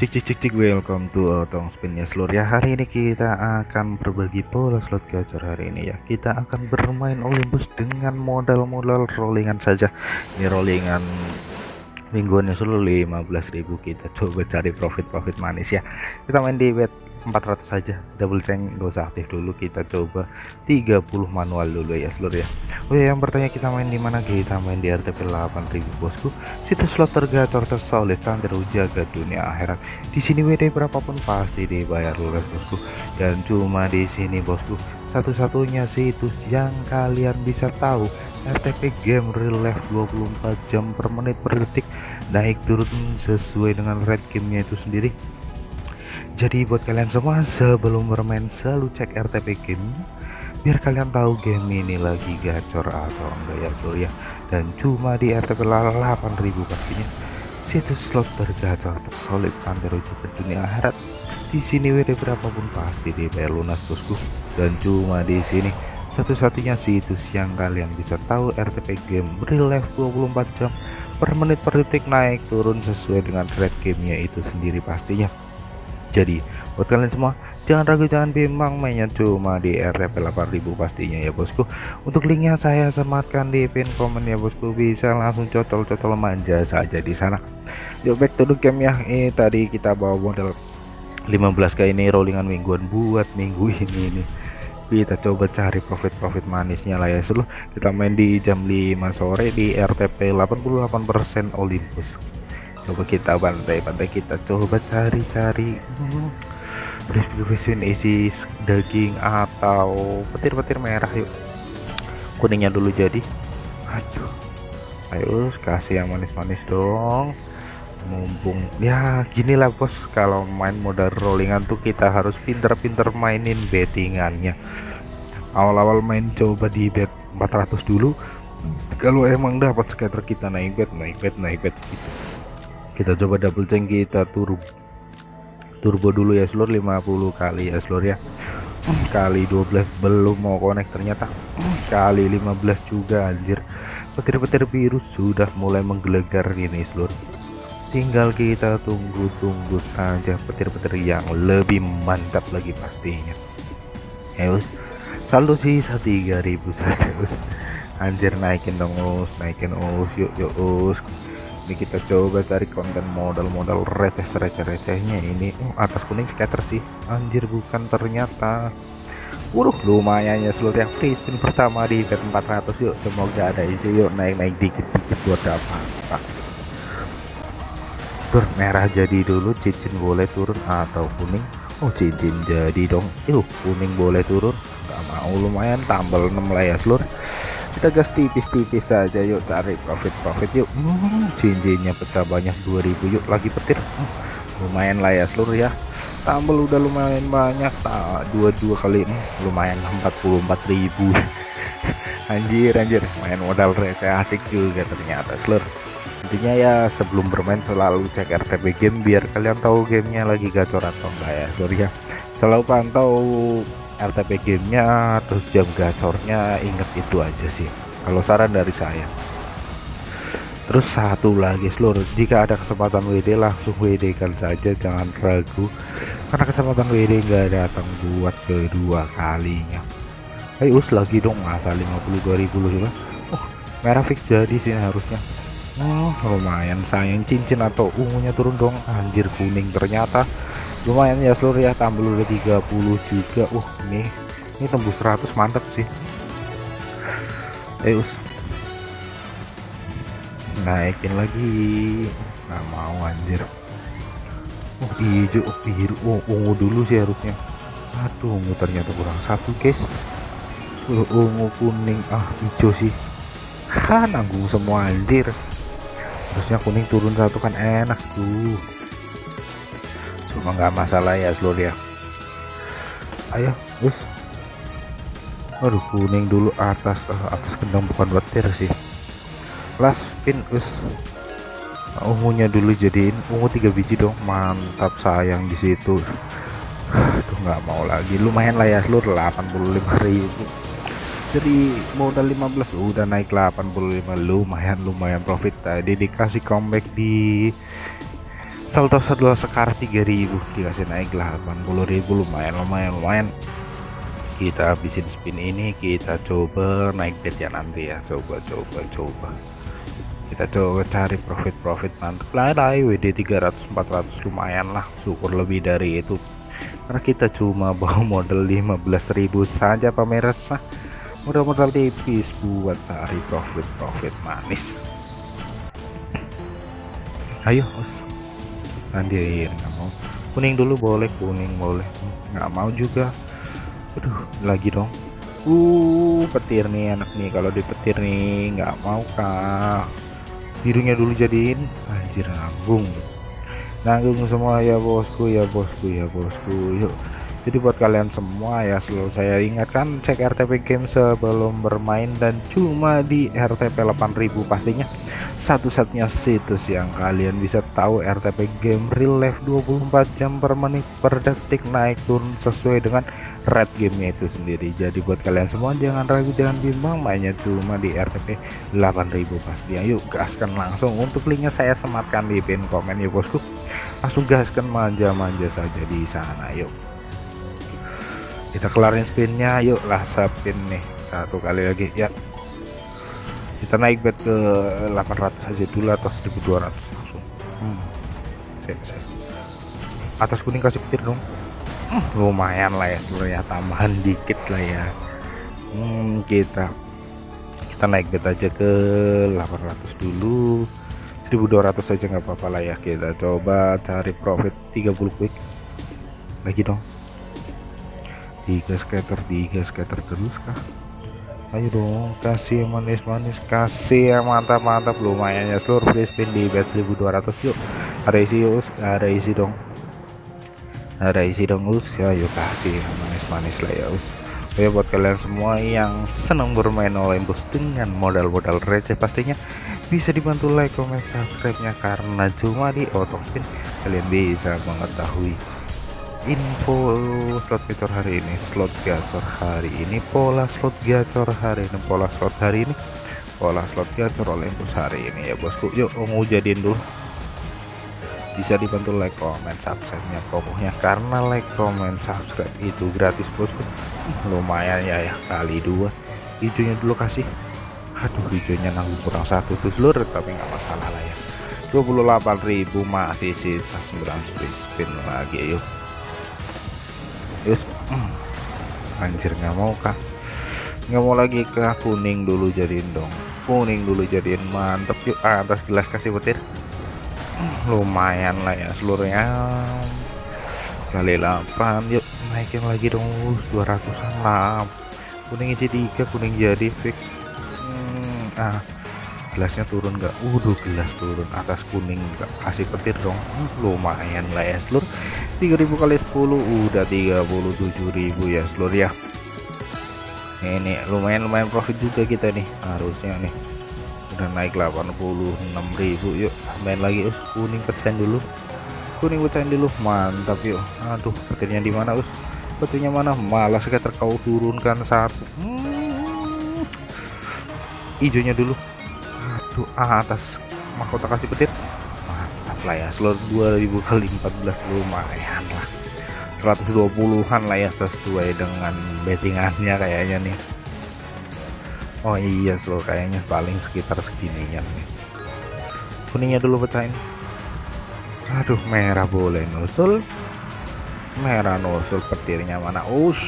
Cik cik cik cik welcome to Otong Spin ya seluruh ya hari ini kita akan berbagi pola slot gacor hari ini ya. Kita akan bermain Olympus dengan modal-modal rollingan saja. Ini rollingan mingguan ya seluruh 15.000 kita coba cari profit-profit manis ya. Kita main di bet 400 saja double tank gak usah aktif dulu kita coba 30 manual dulu ya seluruh ya. Oh ya yang bertanya kita main di mana? Kita main di RTP 8000 bosku. Situs slot tergacor tersolid santai jaga dunia akhirat. Di sini WD berapapun pasti dibayar lunas bosku. Dan cuma di sini bosku. Satu-satunya situs yang kalian bisa tahu RTP game real life 24 jam per menit per detik. Naik turun sesuai dengan red gamenya itu sendiri jadi buat kalian semua sebelum bermain selalu cek RTP game biar kalian tahu game ini lagi gacor atau enggak ya bro ya. Dan cuma di RTP 8000 pastinya. Situs slot tergacor tersolid santero juga dunia akhirat. Di sini WD berapapun pasti dibayar lunas bosku. Dan cuma di sini satu-satunya situs yang kalian bisa tahu RTP game real life 24 jam per menit per detik naik turun sesuai dengan red gamenya itu sendiri pastinya jadi buat kalian semua jangan ragu jangan bimbang mainnya cuma di RTP 8000 pastinya ya bosku. Untuk linknya saya sematkan di pin komen ya bosku. Bisa langsung cocol-cocol manja saja di sana. Yuk back to the game ya. Ini tadi kita bawa modal 15k ini rollingan mingguan buat minggu ini nih kita coba cari profit-profit manisnya lah ya seluruh kita main di jam 5 sore di RTP 88% Olympus coba kita bantai-bantai kita coba cari-cari. Distribution isi daging atau petir-petir merah yuk. Kuningnya dulu jadi. Aduh. Ayo kasih yang manis-manis dong. Mumpung. Ya gini lah bos. Kalau main modal rollingan tuh kita harus pinter-pinter mainin bettingannya. Awal-awal main coba di bet 400 dulu. Kalau emang dapat scatter kita naik bet naik bet naik bet gitu kita coba double tank kita turbo. Turbo dulu ya seluruh 50 kali ya seluruh ya. Kali 12 belum mau connect ternyata. Kali 15 juga anjir. Petir-petir biru sudah mulai menggelegar ini seluruh tinggal kita tunggu-tunggu saja petir-petir yang lebih mantap lagi pastinya. Ya us. Saldo sisa 3000 saja us. Anjir naikin dong us. Naikin us. Yuk yuk us ini kita coba cari konten modal-modal receh-receh-recehnya ini. Oh, atas kuning scatter sih. Anjir bukan ternyata. Wuh lumayan ya seluruh yang free spin pertama di bet 400 yuk semoga ada isi yuk naik-naik dikit-dikit buat dapat. Ber merah jadi dulu cincin boleh turun atau kuning? Oh cincin jadi dong. Yuk kuning boleh turun. Nggak mau lumayan tambal 6 lah ya seluruh kita gas tipis-tipis saja yuk cari profit-profit yuk. Hmm, cincinnya pecah banyak 2000 yuk lagi petir. Hmm, lumayan lah ya seluruh ya. Tambal udah lumayan banyak tak dua-dua kali hmm, lumayan 44.000 anjir anjir main modal receh asik juga ternyata seluruh. Intinya ya sebelum bermain selalu cek RTP game biar kalian tahu gamenya lagi gacor atau enggak ya seluruh ya. Selalu pantau RTP gamenya terus jam gacornya inget itu aja sih. Kalau saran dari saya. Terus satu lagi seluruh jika ada kesempatan WD langsung WD kan saja jangan ragu. Karena kesempatan WD nggak datang buat kedua kalinya. Ayo us lagi dong masa 52.000 loh oh merah fix jadi sih harusnya. Oh lumayan sayang cincin atau ungunya turun dong. Anjir kuning ternyata lumayan ya seluruh ya tambah udah 30 juga. Uh ini ini tembus 100 mantap sih. Eh naikin lagi. Nggak mau anjir. Oh hijau oh, biru oh ungu dulu sih harusnya. Aduh ungu ternyata kurang satu guys. Uh, ungu kuning. Ah hijau sih. Ha nanggung semua anjir. Harusnya kuning turun satu kan enak tuh cuma nggak masalah ya seluruh ya. Ayo bus aduh kuning dulu atas uh, atas kendang bukan petir sih. Last spin us ungunya dulu jadiin ungu tiga biji dong. Mantap sayang di situ. Tuh nggak mau lagi. Lumayan lah ya seluruh 85.000 jadi modal 15 udah naik 85 lumayan lumayan profit. Tadi dikasih comeback di saldo saldo sekar 3000 dikasih naik lah 80.000 lumayan lumayan lumayan. Kita habisin spin ini kita coba naik bet ya nanti ya. Coba coba coba. Kita coba cari profit profit mantap lah lah WD 300 400 lumayan lah syukur lebih dari itu. Karena kita cuma bawa modal 15.000 saja pemirsa. Modal-modal tipis buat cari profit profit manis. Ayo andirin nggak mau. Kuning dulu boleh kuning boleh. Nggak mau juga. Aduh lagi dong. Uh petir nih anak nih. Kalau dipetir nih nggak mau kak. Birunya dulu jadiin. Anjir nanggung. Nanggung semua. Ya bosku ya bosku ya bosku. Yuk. Jadi buat kalian semua ya selalu saya ingatkan cek RTP game sebelum bermain dan cuma di RTP 8000 pastinya satu-satunya situs yang kalian bisa tahu RTP game real life 24 jam per menit per detik naik turun sesuai dengan red gamenya itu sendiri. Jadi buat kalian semua jangan ragu jangan bimbang mainnya cuma di RTP 8000 pasti. Ayo gaskan langsung. Untuk linknya saya sematkan di pin komen ya bosku. Langsung gaskan manja-manja saja di sana yuk. Kita kelarin spinnya yuk lah spin nih. Satu kali lagi ya kita naik bet ke 800 aja dulu atau 1200 langsung. Hmm. Saya, saya. atas kuning kasih petir dong. Lumayan lah ya sebenarnya tambahan dikit lah ya. Hmm, kita kita naik bet aja ke 800 dulu. 1200 saja nggak apa-apa lah ya kita coba cari profit 30 quick. Lagi dong. Tiga scatter tiga scatter terus kah ayo dong kasih manis-manis kasih yang mantap-mantap. Lumayan ya seluruh free spin di bet 1200 yuk. Ada isi yuk ada isi dong. Ada isi dong us. Ya yuk kasih manis-manis lah ya us. Oke buat kalian semua yang senang bermain Olympus dengan modal-modal receh pastinya bisa dibantu like, comment, subscribe-nya. Karena cuma di spin kalian bisa mengetahui info slot gacor hari ini slot gacor hari ini pola slot gacor hari ini pola slot hari ini pola slot gacor Olympus hari ini ya bosku. Yuk mau jadiin dulu bisa dibantu like comment subscribe nya pokoknya karena like comment subscribe itu gratis bosku. Lumayan ya ya kali dua. Hijaunya dulu kasih. Aduh hijaunya nanggung kurang satu tuh seluruh tapi nggak masalah lah ya. 28.000 masih sisa 9 spin lagi yuk yus hmm. anjir nggak mau kah? Nggak mau lagi ke kuning dulu jadiin dong. Kuning dulu jadiin mantep. Yuk atas gelas kasih petir lumayan lah ya seluruhnya. Kali 8 yuk. Naikin lagi dong. 200an lah. Kuning isi tiga kuning jadi fix. Hmm, ah gelasnya turun nggak? Udah gelas turun. Atas kuning nggak? Kasih petir dong. Hmm, lumayan lah ya seluruh 3000 kali 10 udah 37.000 ya seluruh ya. Ini lumayan lumayan profit juga kita nih harusnya nih. Udah naik 86.000 yuk main lagi us. Kuning pecahin dulu. Kuning pecahin dulu mantap yuk. Aduh petirnya di mana us? Petirnya mana? Malah sekitar kau turunkan satu hmm. hijaunya dulu ah, atas mahkota kasih petir mantap lah ya seluruh 2000 kali 14 lumayan lah. 120-an lah ya sesuai dengan bettingannya kayaknya nih. Oh iya slow kayaknya paling sekitar segini nih. Kuningnya dulu pecahin. Aduh merah boleh nusul merah nusul petirnya mana? Us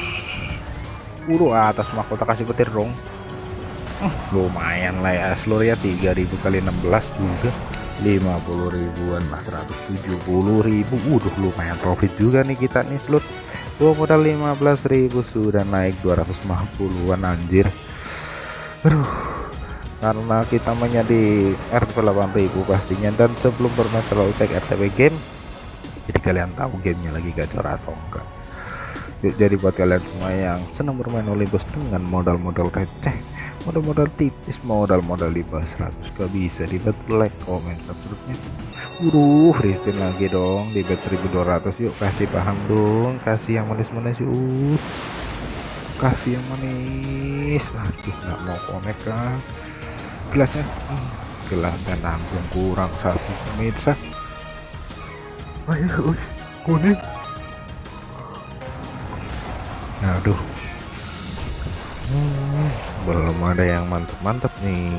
uru atas mahkota kasih petir dong lumayan lah ya. Seluruh ya 3000 kali 16 juga. 50 ribuan lah 170 ribu. Udah lumayan profit juga nih kita nih seluruh gua modal 15.000 sudah naik 250an anjir. Aduh, karena kita mainnya di RTP 8000 pastinya. Dan sebelum bermain selalu cek RTP game jadi kalian tahu gamenya lagi gacor atau enggak? Jadi buat kalian semua yang senang bermain Olympus dengan modal-modal receh modal-modal tipis modal-modal di bawah 100 gak bisa di bet like comment subscribe uh free spin lagi dong di bet 1200 yuk kasih paham dong kasih yang manis-manis yuk. Kasih yang manis. Aduh nggak mau connect kan gelasnya hmm, gelasnya nanggung kurang satu pemirsa ayo kuning. Aduh. hmm, belum ada yang mantap-mantap nih.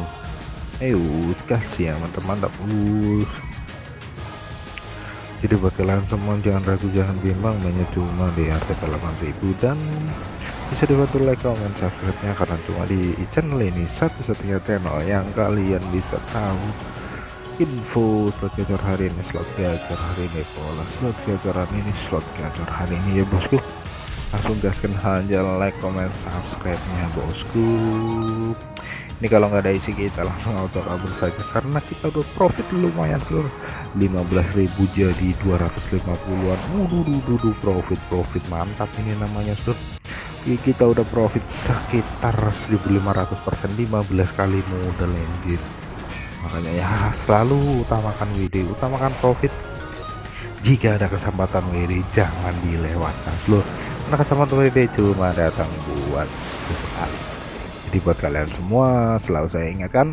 Ayo kasih yang mantap-mantap uh jadi buat kalian semua jangan ragu jangan bimbang. Banyak cuma di RTP 8000 dan bisa dibantu like comment subscribe nya karena cuma di channel ini satu-satunya channel yang kalian bisa tahu info slot gacor hari ini slot gacor hari ini pola slot gacor ini slot gacor hari ini. Ya bosku langsung gaskan aja like comment subscribe nya bosku. Ini kalau nggak ada isi kita langsung auto kabur saja. Karena kita udah profit lumayan seluruh. 15.000 jadi 250-an uh, profit profit mantap ini namanya seluruh. Kita udah profit sekitar 1500 persen. 15 kali modal anjir. Makanya ya selalu utamakan WD utamakan profit. Jika ada kesempatan WD jangan dilewatkan seluruh karena kesempatan WD cuma datang buat sesekali jadi buat kalian semua selalu saya ingatkan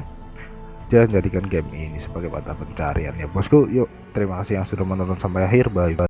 jangan jadikan game ini sebagai mata pencarian ya bosku yuk terima kasih yang sudah menonton sampai akhir. Bye bye